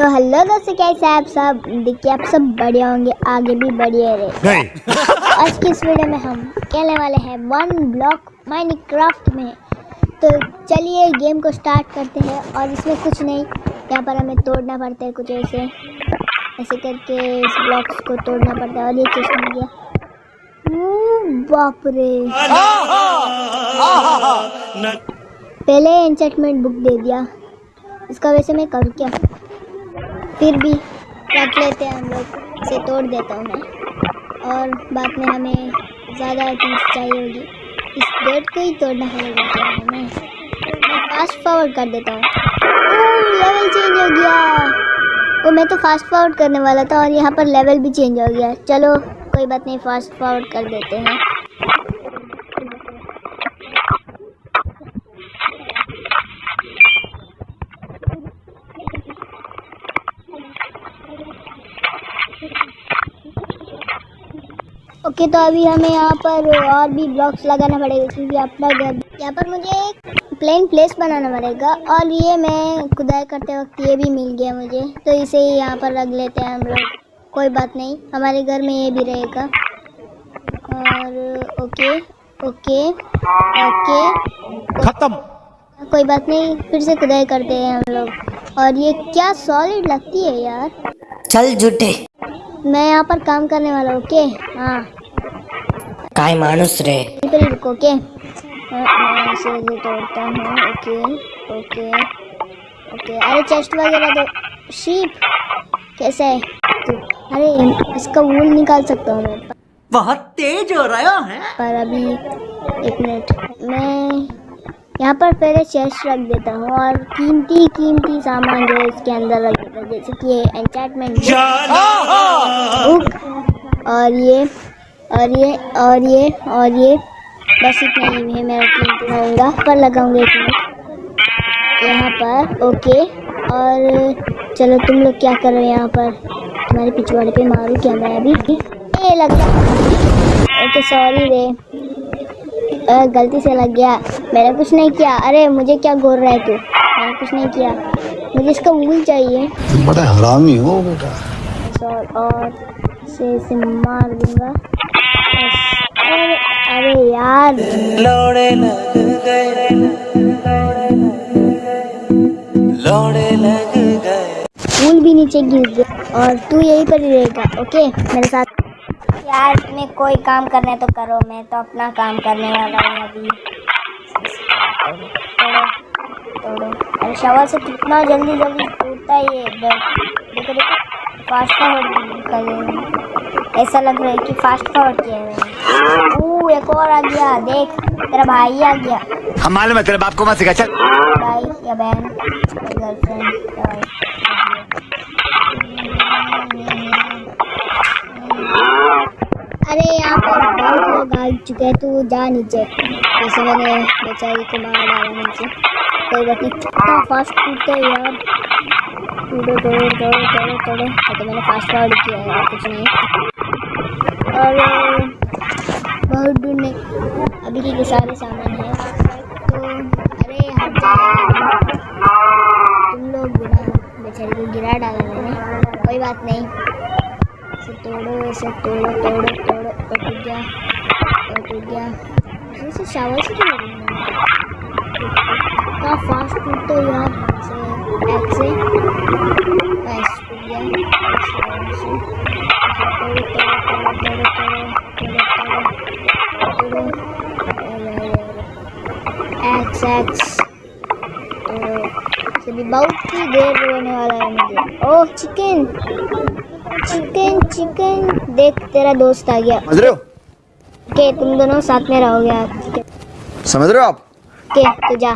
तो हेलो दोस्तों कैसे आप सब देखिए आप सब बढ़िया होंगे आगे भी बढ़िया रहे आज की इस वीडियो में हम खेलने वाले हैं वन ब्लॉक माइनक्राफ्ट में तो चलिए गेम को स्टार्ट करते हैं और इसमें कुछ नहीं यहाँ पर हमें तोड़ना पड़ता है कुछ ऐसे ऐसे करके इस ब्लॉक्स को तोड़ना पड़ता है और ये चीज़ मिल गया ओ, बाप रे पहले एंचेटमेंट बुक दे दिया इसका वैसे मैं करूँ क्या फिर भी रख लेते हैं हम लोग इसे तोड़ देता हूँ मैं। और बाद में हमें ज़्यादा चीज़ चाहिए होगी। इस बेड को ही तोड़ना पड़ेगा हमें मैं फास्ट फॉरवर्ड कर देता हूँ। लेवल चेंज हो गया। वो मैं तो फास्ट फॉरवर्ड करने वाला था और यहाँ पर लेवल भी चेंज हो गया। चलो, कोई बात नहीं फास्ट फॉरवर्ड कर देते हैं। ओके तो अभी हमें यहाँ पर और भी ब्लॉक्स लगाना पड़ेगा क्योंकि अपना घर यहाँ पर मुझे एक प्लेन प्लेस बनाना पड़ेगा और ये मैं खुदाई करते वक्त ये भी मिल गया मुझे। तो इसे ही यहाँ पर रख लेते हैं हम लोग कोई बात नहीं हमारे घर में ये भी रहेगा। और ओके ओके ओके। खत्म। कोई बात नहीं फिर से खुदाई करते हैं हम लोग। और ये क्या सॉलिड लगती है यार। चल जुटे मैं यहाँ पर काम करने वाला हूँ ओके? हाँ। काय माणूस रे? बिल्कुल रुको ओके? हाँ, मैं इसे ये तोड़ता हूँ ओके ओके ओके. अरे चेस्ट वगैरह दो. शीप कैसे है? तू अरे इसका वूल निकाल सकता हूँ मैं? बहुत तेज हो रहा है। पर अभी एक मिनट मैं यहाँ पर पहले चेस्ट रख देता हूँ और कीमती कीमती सामान जो है इसके अंदर रख देता हूँ जैसे कि ये एंचार्टमेंट और ये और ये और ये और ये। बस इतना ही है मैं कीमती होगा पर लगाऊँगा एक मिनट यहाँ पर ओके। और चलो तुम लोग क्या कर रहे हो यहाँ पर? तुम्हारे पिछवाड़े पे मारूँ क्या मैं अभी? ये लग गया ओके सॉरी रे। गलती से लग गया। मैंने कुछ नहीं किया। अरे मुझे क्या गोर रहा है तू? मैंने कुछ नहीं किया। मुझे इसका वूल चाहिए। बड़ा हरामी हो बेटा। और से इसे मार दूँगा। अरे यार। लोड़े लग गए। लोड़े लग गए। वूल भी नीचे गिर गया और तू यहीं पर ही रहेगा ओके मेरे साथ। यार तुम्हें कोई काम करना है तो करो मैं तो अपना काम करने वाला हूँ अभी। तोड़ो अरे शवर से कितना जल्दी जल्दी टूटता है ये देखो देखो फास्ट हैं ऐसा लग रहा है कि फास्ट फॉरवर्ड किया है। ओह एक और आ गया देख तेरा भाई आ गया। हम मालूम है तेरे बाप को मत सिखा चल। भाई या बहन अरे यहाँ पर बहुत लोग आ चुके हैं तू जा नीचे। जैसे मैंने बेचारी को मार डाला नीचे। कोई बात नहीं कितना फास्ट टूटता है यार। टूटो तोड़ो तोड़ो तोड़ो तोड़ो ये तो मैंने फास्ट फॉरवर्ड किया है कुछ नहीं। और बहुत दूर नहीं अभी के सारे सामान है। तो अरे हट तुम लोग गिरा बेचारी को गिरा डाला मैंने कोई बात नहीं। इसे तोड़ो इसे तोड़ो तोड़ो तोड़ो। और टूट गया, और टूट गया। इसे शावर से क्यों इतना फास्ट टूटते हो यार से एक से बस, टूट गया। एक्स एक्स तो भी बहुत ही देर होने वाला है मुझे ओह चिकन चिकन चिकन देख तेरा दोस्त आ गया समझ रहे हो? ओके तुम दोनों साथ में रहोगे आज। समझ रहे हो आप? ओके तो जा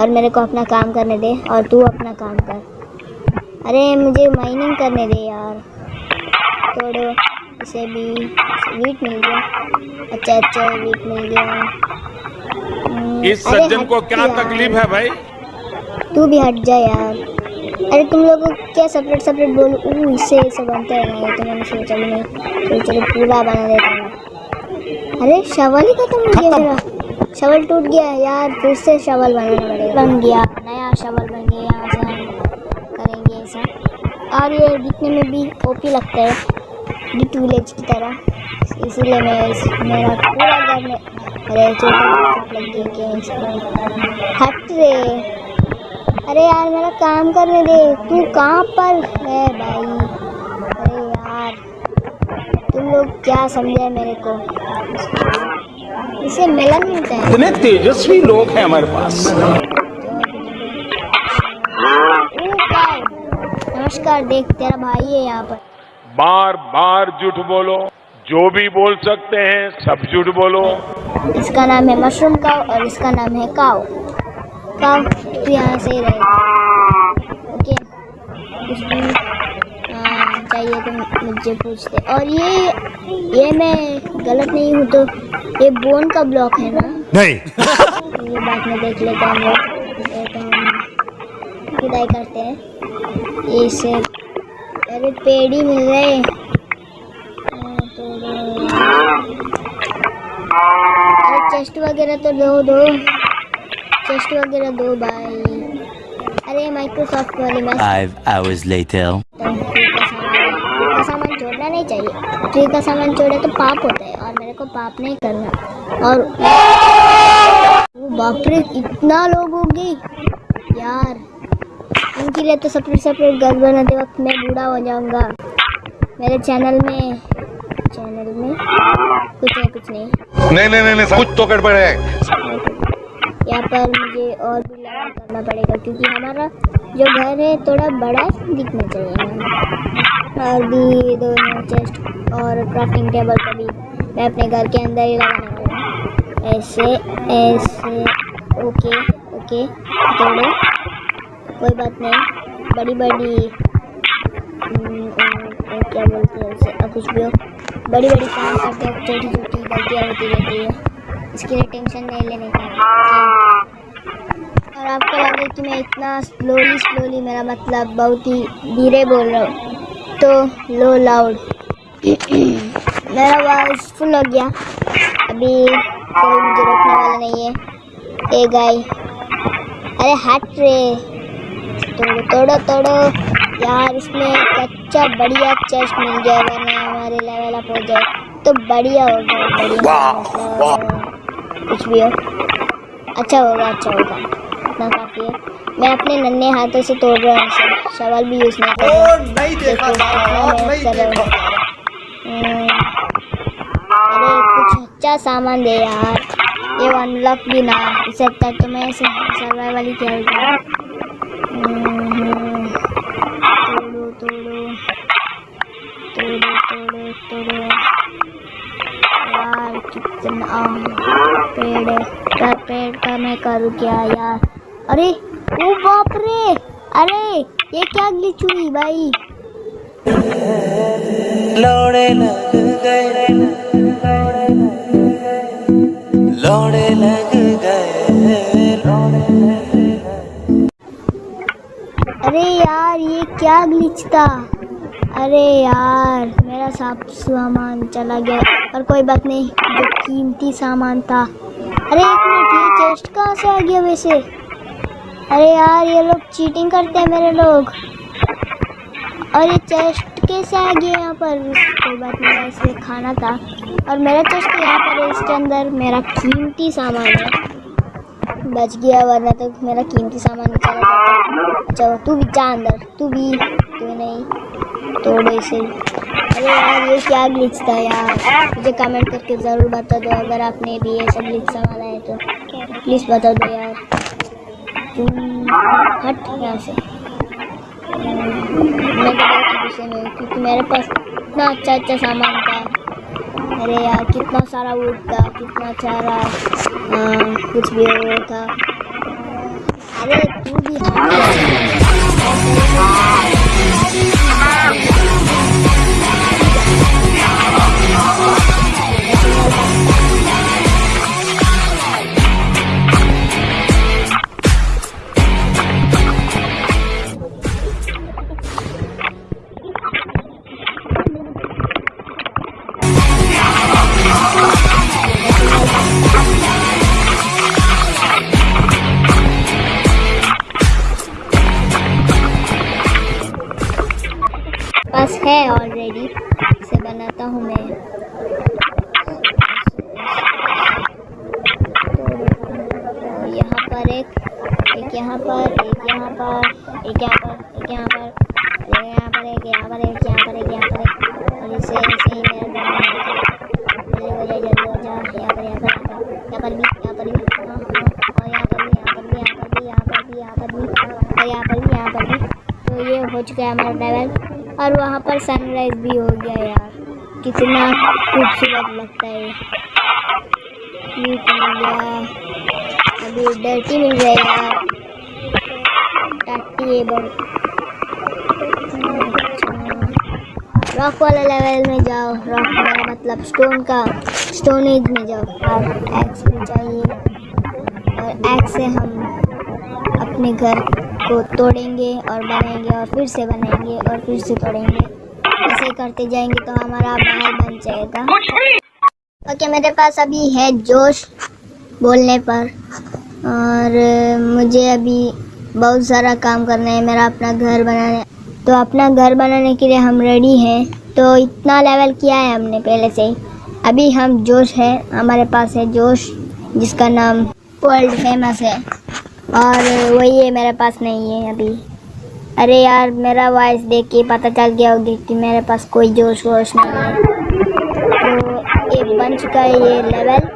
और मेरे को अपना काम करने दे और तू अपना काम कर। अरे मुझे माइनिंग करने दे यार। तोड़ो। इसे भी वीट मिल गया अच्छा अच्छा वीट मिल गया हम्म, इस सज्जन को क्या तकलीफ़ है भाई? तू भी हट जा यार। अरे तुम लोगों को क्या सेपरेट सेपरेट बोलो? ऊ इससे ऐसे बनता है ना ये तो मैंने सोचा भी नहीं। चलो चलो पूरा बना देता हूँ। अरे शवल ही खत्म हो गया मेरा। शवल टूट गया यार फिर से शवल बनाना पड़ेगा। बन गया नया शवल बन गया यहाँ से हम करेंगे ऐसा। और ये दिखने में भी ओपी लगता है। डिट विलेज की तरह। इसीलिए मैं इस मेरा पूरा घर में अरे इसमें हट रे। अरे यार मेरा काम करने दे। तू कहाँ पर है भाई? अरे यार तुम लोग क्या समझे मेरे को? इसे मिलन मिलता है। इतने तेजस्वी लोग हैं हमारे पास। नमस्कार देख तेरा भाई है यहाँ पर। बार बार झूठ बोलो जो भी बोल सकते हैं सब झूठ बोलो। इसका नाम है मशरूम काव और इसका नाम है काव। काव तू यहाँ से ही रहे। ओके कुछ भी चाहिए तो मुझे पूछते। और ये ये मैं गलत नहीं हूँ तो ये बोन का ब्लॉक है ना? नहीं। ये बात में देख लेता हूँ। हम तो खुदाई करते हैं। ये इससे अरे पेड़ ही मिल रहे तो अरे चेस्ट वगैरह तो दो दो। चेस्ट वगैरह दो भाई। अरे माइक्रोसॉफ्ट वाले मैं hours later. का सामान छोड़ना नहीं चाहिए। ट्री का सामान छोड़े तो पाप होता है और मेरे को पाप नहीं करना। और वो बाप रे इतना लोग हो गए यार। इनके लिए तो सेपरेट सेपरेट घर बनाते वक्त मैं बूढ़ा हो जाऊँगा। मेरे चैनल में चैनल में कुछ नहीं कुछ नहीं। नहीं नहीं नहीं, नहीं कुछ तो गड़बड़ है। यहाँ पर मुझे और भी लगा करना पड़ेगा क्योंकि हमारा जो घर है थोड़ा बड़ा दिखना चाहिए और भी दोनों चेस्ट और क्राफ्टिंग टेबल को भी। मैं अपने घर के अंदर ही लगाने वाला हूँ। ऐसे ऐसे ओके ओके तोड़ो कोई बात नहीं। बड़ी बड़ी हम्म, क्या बोलते हैं उसे अब कुछ भी हो। बड़ी बड़ी काम करते हो छोटी छोटी गलतियाँ होती रहती है। इसके लिए टेंशन नहीं लेने का। और आपको लगे कि मैं इतना स्लोली स्लोली मेरा मतलब बहुत ही धीरे बोल रहा हूँ। तो लो लाउड मेरा आवाज़ फुल हो गया। अभी कोई मुझे रोकने वाला नहीं है। ए गाय अरे हट रे। तोड़ो तोड़ो तोड़ो। यार इसमें अच्छा बढ़िया चेस्ट मिल गया वरना हमारे लेवल अप हो जाए। तो बढ़िया हो गया बढ़िया कुछ भी हो। अच्छा होगा अच्छा होगा। इतना काफ़ी है। मैं अपने नन्हे हाथों से तोड़ रहा हूँ इसे शवल भी यूज़ नहीं कर रहा। नहीं देखा अरे कुछ अच्छा सामान दे यार। ये अनलॉक भी ना इससे अच्छा तो मैं सर्वाइवल ही खेलता हम्म, तोड़ो पेड़ का मैं करूँ क्या यार अरे ओ बाप रे अरे ये क्या ग्लिच हुई भाई लौड़े लौड़े अरे यार, ये क्या ग्लिच था? अरे यार, मेरा सब सामान चला गया। और कोई बात नहीं, जो कीमती सामान था। अरे एक मिनट, ये चेस्ट कहाँ से आ गया वैसे? अरे यार, ये लोग चीटिंग करते हैं मेरे लोग। और ये चेस्ट कैसे आ गया यहाँ पर? कोई बात नहीं इसलिए खाना था। और मेरा चेस्ट यहाँ पर है, इसके अंदर मेरा कीमती सामान है। बच गया, वरना तो मेरा कीमती सामान ही चला, तू भी जा अंदर, तू भी, तू नहीं, तोड़ो इसे। अरे यार, ये क्या ग्लिच था यार? मुझे कमेंट करके ज़रूर बता दो, अगर आपने भी ऐसा ग्लिच संभाला है तो। प्लीज़ बता दो यार। तुम हट यहाँ से। में क्योंकि मेरे पास इतना अच्छा अच्छा सामान था। अरे यार, कितना सारा वुड था, कितना सारा कुछ भी वो था। अरे तू भी और तो ये हो चुका है हमारा लेवल और वहाँ पर सनराइज भी हो गया यार। कितना खूबसूरत लगता है अभी डर्टी मिल गया यार। रॉक वाले लेवल में जाओ। रॉक मेरा मतलब स्टोन का, स्टोन एज में जाओ। और एक्स भी चाहिए और एक्स से हम अपने घर को तोड़ेंगे और बनाएँगे और फिर से बनाएँगे और फिर से तोड़ेंगे। ऐसे करते जाएँगे तो हमारा महल बन जाएगा। ओके, मेरे पास अभी है जोश बोलने पर। और मुझे अभी बहुत सारा काम करना है। मेरा अपना घर बनाना तो अपना घर बनाने के लिए हम रेडी हैं। तो इतना लेवल किया है हमने पहले से। ही अभी हम जोश है। हमारे पास है जोश, जिसका नाम वर्ल्ड फ़ेमस है। और वही है मेरे पास नहीं है अभी। अरे यार, मेरा वॉइस देख के पता चल गया होगी कि मेरे पास कोई जोश वोश नहीं है। तो ये बन चुका है ये लेवल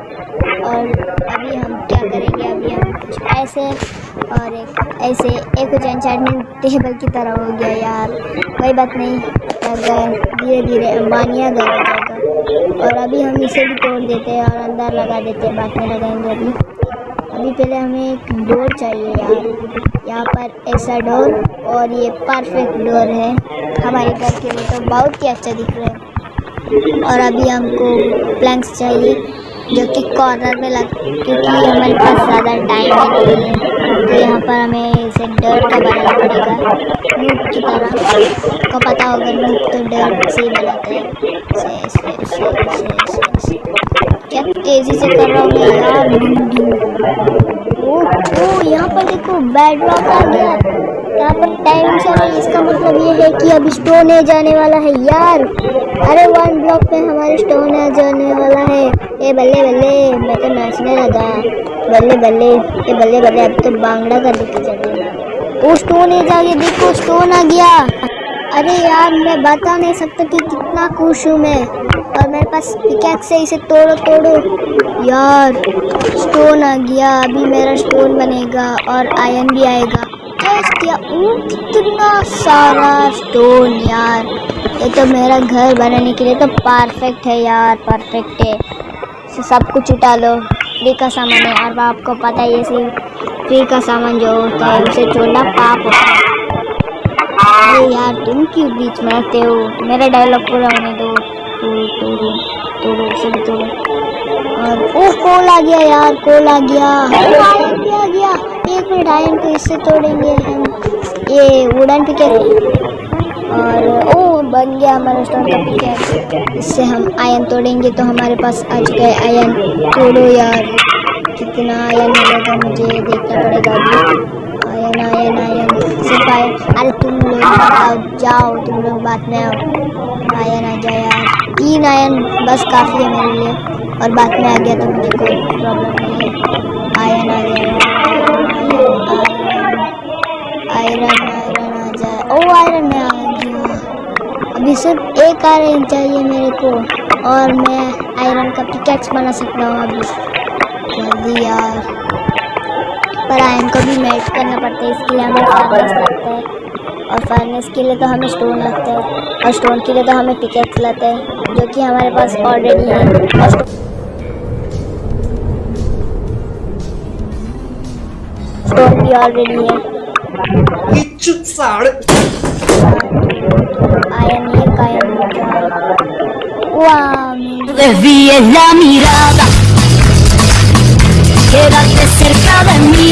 और अभी हम क्या करेंगे? अभी हम कुछ ऐसे और एक ऐसे, एक कुछ एंचार्टमेंट टेबल की तरह हो गया यार। कोई बात नहीं, अगर धीरे धीरे अंबानिया जाएगा। और अभी हम इसे भी तोड़ देते हैं और अंदर लगा देते हैं बाद में लगाएँगे अभी। अभी पहले हमें एक डोर चाहिए यार। यहाँ पर ऐसा डोर और ये परफेक्ट डोर है। हमारे घर के लिए तो बहुत ही अच्छा दिख रहा है। और अभी हमको प्लैंक्स चाहिए, जो कि कॉर्नर में लग, क्योंकि हमारे पास ज़्यादा टाइम नहीं है। यहाँ पर हमें इसे डर का बनाना पड़ेगा। नूट की तरह। आपको पता होगा नूट तो डर से ही बनाते हैं। क्या तेज़ी से कर रहा हूँ यार? ओ ओ, यहाँ पर देखो बैड रॉक आ गया। यहाँ पर टाइम है, इसका मतलब ये है कि अभी स्टोन है जाने वाला है यार। अरे वन ब्लॉक पे हमारे स्टोन है जाने वाला है। ए बल्ले बल्ले, मैं तो नाचने लगा। बल्ले बल्ले, ए बल्ले बल्ले, अब तो बांगड़ा कर देते चले वो स्टोन आ गया, देखो स्टोन आ गया। अरे यार, मैं बता नहीं सकता कि कितना खुश हूँ मैं। और मेरे पास पिकैक्स से इसे तोड़ो तोड़ो। यार स्टोन आ गया, अभी मेरा स्टोन बनेगा और आयन भी आएगा। किया ओ कितना सारा स्टोन यार। ये तो मेरा घर बनाने के लिए तो परफेक्ट है यार परफेक्ट है। इसे सब कुछ उठा लो। फ्री का सामान है और आपको पता ही है सिर्फ़ फ्री का सामान जो होता है, उसे छोड़ना पाप होता है। अरे यार, तुम क्यों बीच में आते हो? मेरा डायलॉग पूरा होने दो। तोड़ो तोड़ो तोड़ो सब तोड़ो और, ओ कोल आ गया यार कोल आ गया। मिनट आयरन को इससे तोड़ेंगे हम। ये वुडन पिकेट। और, ओ, बन गया हमारा स्टोन का पिकेट। इससे हम आयन तोड़ेंगे तो हमारे पास आ चुका है आयन। तोड़ो यार। कितना आयरन मिलेगा मुझे देखना पड़ेगा अभी। Iron iron iron. सिर्फ़ आयन अरे तुम लोग जाओ, तुम लोग बात में आओ। आयन आ जाओ यार। तीन आयन, बस काफ़ी है मेरे लिए। और बात में आ गया तो मुझे कोई प्रॉब्लम नहीं है। आयन आ गया। आयरन आयरन आ जाए। ओ, आयरन में आ गया। अभी सिर्फ़ एक आयरन चाहिए मेरे को। और मैं आयरन का पिकैक्स बना सकता हूँ अभी। जल्दी यार। पर आयरन को भी मेल्ट करना पड़ता है। इसके लिए हमें फर्नेस लगता है। और फर्नेस के लिए तो हमें स्टोन लगता है। और स्टोन के लिए तो हमें पिकेक्स लगता है, जो कि हमारे पास ऑलरेडी है। और है। आयन आयन वाह desvíes la mirada. Quédate cerca de mí.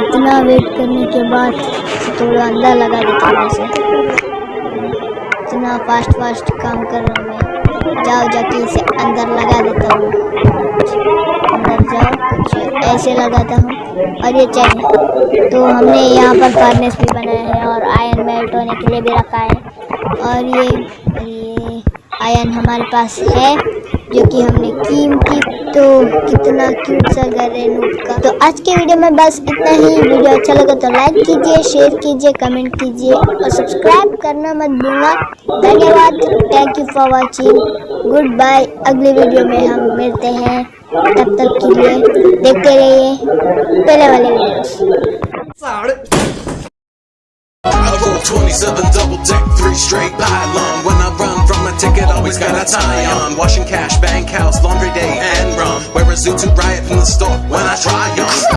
इतना वेट करने के बाद थोड़ा अंदर लगा देता हूँ इसे। इतना फास्ट फास्ट काम कर रहा हूँ मैं। जाओ जाके इसे अंदर लगा देता हूँ। अंदर जाओ, कुछ ऐसे लगाता हूँ। और ये चैन तो हमने यहाँ पर फर्नेस भी बनाया है और आयरन मेल्ट होने के लिए भी रखा है। और ये ये आयन हमारे पास है, जो कि हमने कीमती तो कितना क्यूट सा घर है नूब का। तो आज के वीडियो में बस इतना ही। वीडियो अच्छा लगा तो लाइक कीजिए शेयर कीजिए कमेंट कीजिए और सब्सक्राइब करना मत भूलना। धन्यवाद। Thank you for watching good bye अगली वीडियो में हम मिलते हैं। तब तक के लिए देखते रहिए। पहले वाले videos I roll 27 double deck, three straight pylon. When I run from a ticket, always got a tie on. Washing cash, bank house, laundry day, and rum. Wear a suit to riot from the store when I try on.